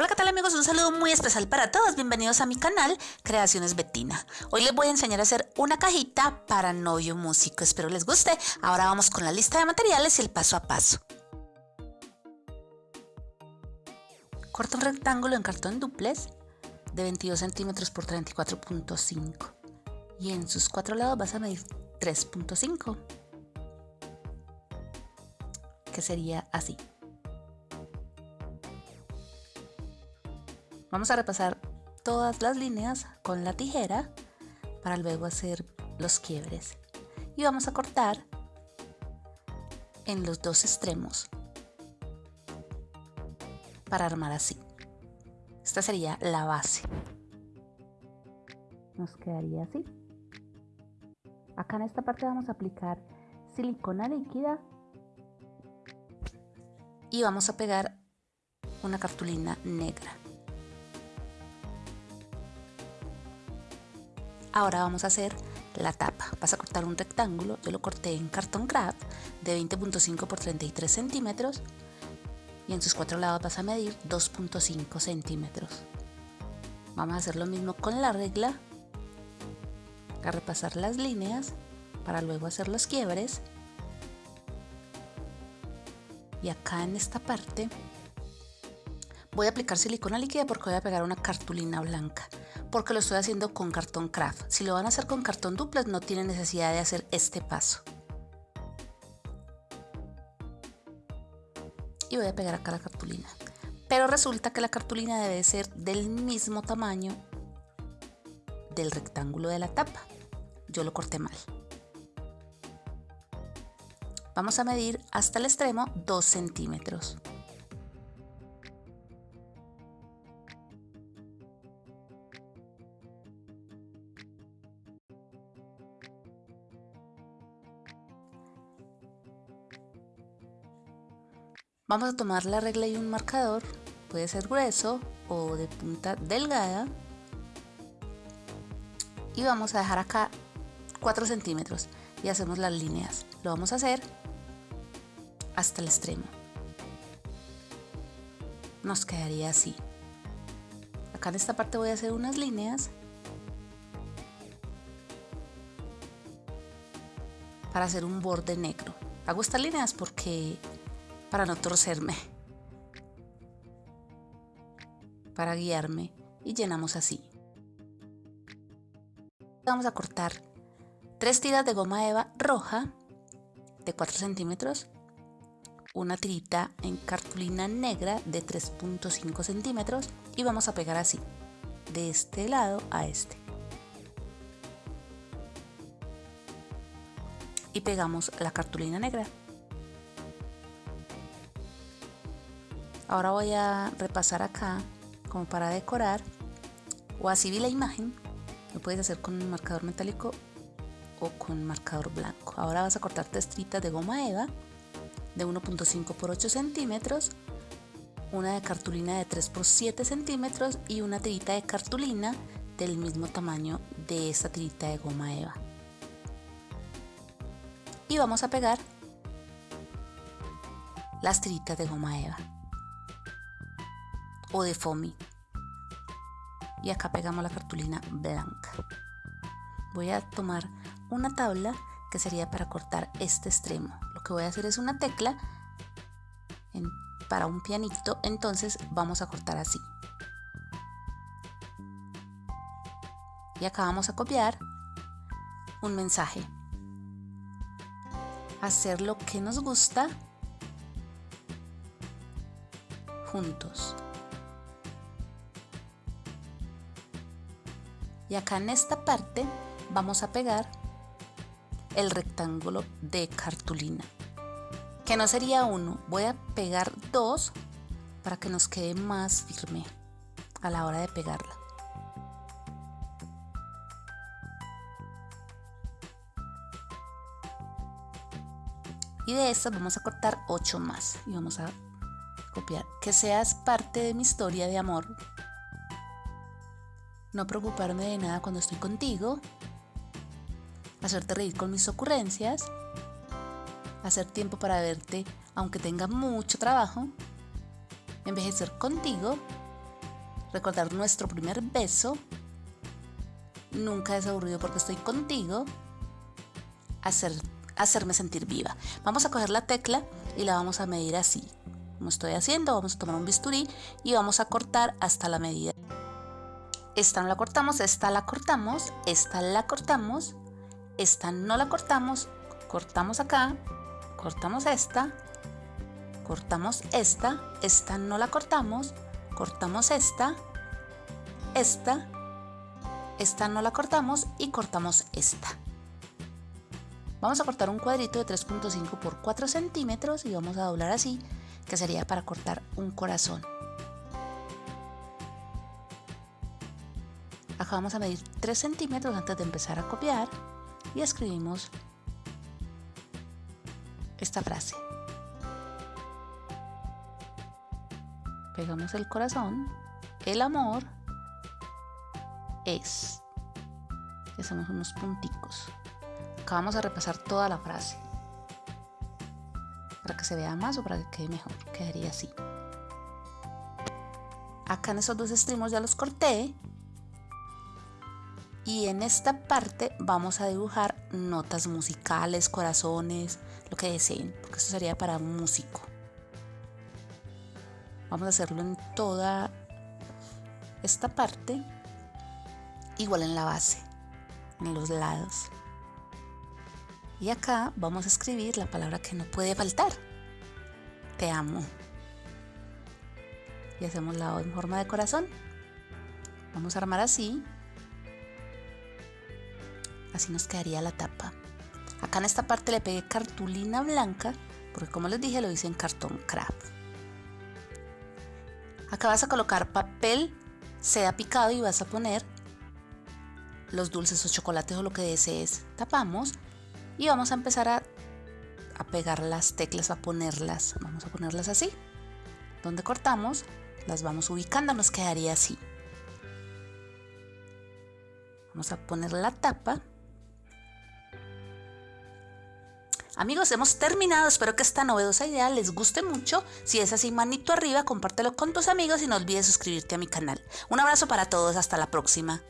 Hola qué tal amigos, un saludo muy especial para todos, bienvenidos a mi canal Creaciones Betina. Hoy les voy a enseñar a hacer una cajita para novio músico, espero les guste. Ahora vamos con la lista de materiales y el paso a paso. Corta un rectángulo en cartón duplex de 22 centímetros por 34.5 y en sus cuatro lados vas a medir 3.5 que sería así. Vamos a repasar todas las líneas con la tijera para luego hacer los quiebres. Y vamos a cortar en los dos extremos para armar así. Esta sería la base. Nos quedaría así. Acá en esta parte vamos a aplicar silicona líquida y vamos a pegar una cartulina negra. Ahora vamos a hacer la tapa. Vas a cortar un rectángulo, yo lo corté en cartón craft de 20.5 por 33 centímetros y en sus cuatro lados vas a medir 2.5 centímetros. Vamos a hacer lo mismo con la regla, a repasar las líneas para luego hacer los quiebres. Y acá en esta parte voy a aplicar silicona líquida porque voy a pegar una cartulina blanca porque lo estoy haciendo con cartón craft. Si lo van a hacer con cartón duplex no tienen necesidad de hacer este paso. Y voy a pegar acá la cartulina. Pero resulta que la cartulina debe ser del mismo tamaño del rectángulo de la tapa. Yo lo corté mal. Vamos a medir hasta el extremo 2 centímetros. Vamos a tomar la regla y un marcador, puede ser grueso o de punta delgada. Y vamos a dejar acá 4 centímetros y hacemos las líneas. Lo vamos a hacer hasta el extremo. Nos quedaría así. Acá en esta parte voy a hacer unas líneas para hacer un borde negro. Hago estas líneas porque para no torcerme, para guiarme y llenamos así. Vamos a cortar tres tiras de goma eva roja de 4 centímetros, una tirita en cartulina negra de 3.5 centímetros y vamos a pegar así, de este lado a este. Y pegamos la cartulina negra. Ahora voy a repasar acá como para decorar o así vi la imagen. Lo puedes hacer con un marcador metálico o con marcador blanco. Ahora vas a cortar tres tiritas de goma eva de 1.5 por 8 centímetros, una de cartulina de 3 por 7 centímetros y una tirita de cartulina del mismo tamaño de esta tirita de goma eva. Y vamos a pegar las tiritas de goma eva o de foamy. Y acá pegamos la cartulina blanca. Voy a tomar una tabla que sería para cortar este extremo. Lo que voy a hacer es una tecla para un pianito, entonces vamos a cortar así. Y acá vamos a copiar un mensaje. Hacer lo que nos gusta juntos. Y acá en esta parte vamos a pegar el rectángulo de cartulina que no sería uno. Voy a pegar dos para que nos quede más firme a la hora de pegarla. Y de estas vamos a cortar 8 más y vamos a copiar. Que seas parte de mi historia de amor no preocuparme de nada cuando estoy contigo, hacerte reír con mis ocurrencias, hacer tiempo para verte aunque tenga mucho trabajo, envejecer contigo recordar nuestro primer beso. Nunca es aburrido porque estoy contigo. Hacer, hacerme sentir viva. Vamos a coger la tecla y la vamos a medir así. Como estoy haciendo, vamos a tomar un bisturí y vamos a cortar hasta la medida. Esta no la cortamos, esta la cortamos, esta la cortamos, esta no la cortamos, cortamos acá, cortamos esta, cortamos esta, esta no la cortamos, cortamos esta, esta, esta no la cortamos y cortamos esta. Vamos a cortar un cuadrito de 3.5 por 4 centímetros y vamos a doblar así, que sería para cortar un corazón. Acá vamos a medir 3 centímetros antes de empezar a copiar y escribimos esta frase. pegamos el corazón, el amor es. Hacemos unos punticos. Acá vamos a repasar toda la frase. Para que se vea más o para que quede mejor. Quedaría así. Acá en esos dos extremos ya los corté. Y en esta parte vamos a dibujar notas musicales, corazones, lo que deseen, porque esto sería para un músico. Vamos a hacerlo en toda esta parte, igual en la base, en los lados. Y acá vamos a escribir la palabra que no puede faltar. Te amo. Y hacemos la O en forma de corazón. Vamos a armar así. Así nos quedaría la tapa. Acá en esta parte le pegué cartulina blanca, porque como les dije lo hice en cartón craft. Acá vas a colocar papel seda picado y vas a poner los dulces o chocolates o lo que desees. Tapamos y vamos a empezar a, a pegar las teclas, a ponerlas. Vamos a ponerlas así. Donde cortamos, las vamos ubicando, nos quedaría así. Vamos a poner la tapa Amigos, hemos terminado. Espero que esta novedosa idea les guste mucho. Si es así, manito arriba, compártelo con tus amigos y no olvides suscribirte a mi canal. Un abrazo para todos. Hasta la próxima.